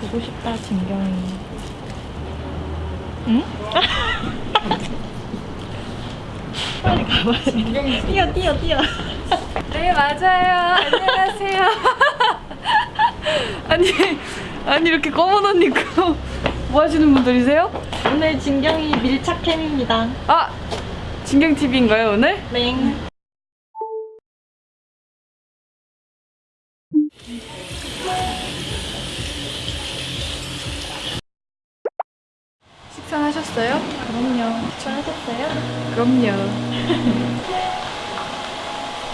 보고 싶다 진경이. 응? 빨리 가봐야 돼 뛰어 뛰어 뛰어. 네 맞아요. 안녕하세요. 아니 아니 이렇게 검은 옷 입고 뭐 하시는 분들이세요? 오늘 진경이 밀착캠입니다. 아 진경 TV인가요 오늘? 맹 식사하셨어요? 그럼요 식사하셨어요? 그럼요.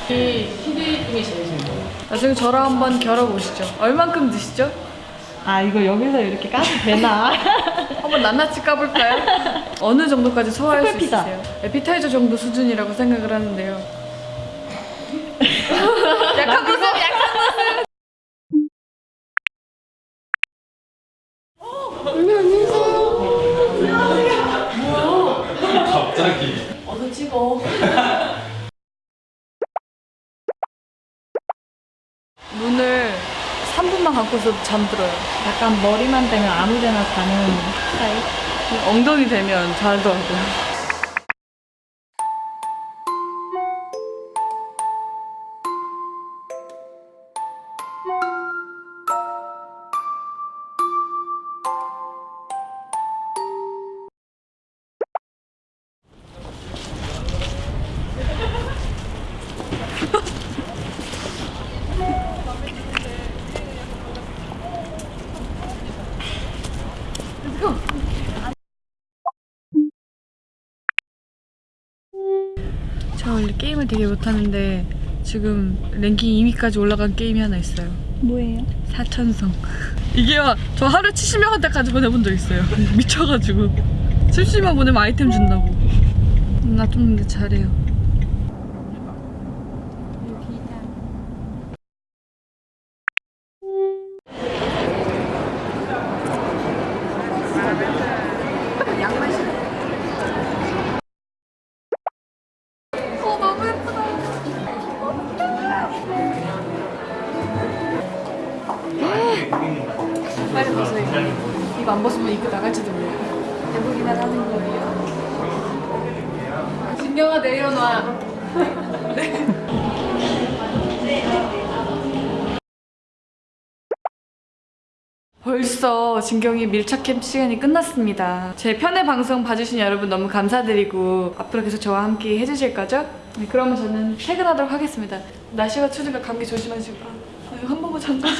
TV 중에 제일 잘 먹어요. 나중에 저랑 한번 겨뤄보시죠. 얼만큼 드시죠? 아 이거 여기서 이렇게 까도 되나? 한번 낱낱이 까볼까요? 어느 정도까지 소화할 수. 있으세요? 에피타이저 정도 수준이라고 생각을 하는데요. 약한 갑자기 어서 찍어. 눈을 3분만 감고서 잠들어요. 약간 머리만 되면 아무 데나 자는 스타일 엉덩이 되면 자더라고요. 저 원래 게임을 되게 못하는데 지금 랭킹 2위까지 올라간 게임이 하나 있어요. 뭐예요? 사천성. 이게 막 저 하루 70명한테까지 보내본 적 있어요. 미쳐가지고. 70명 보내면 아이템 준다고. 나좀 근데 잘해요. 어 너무 예쁘다. 빨리 벗어요. 이거 안 벗으면 이거 나갈지도 몰라요. 해보기만 하는 거예요. 진경아 내려놔. 벌써 진경이 밀착캠 시간이 끝났습니다. 제 편의 방송 봐주신 여러분 너무 감사드리고 앞으로 계속 저와 함께 해주실 거죠? 네, 그러면 저는 퇴근하도록 하겠습니다. 날씨가 추우니까 감기 조심하시고 아, 한 번만 잠깐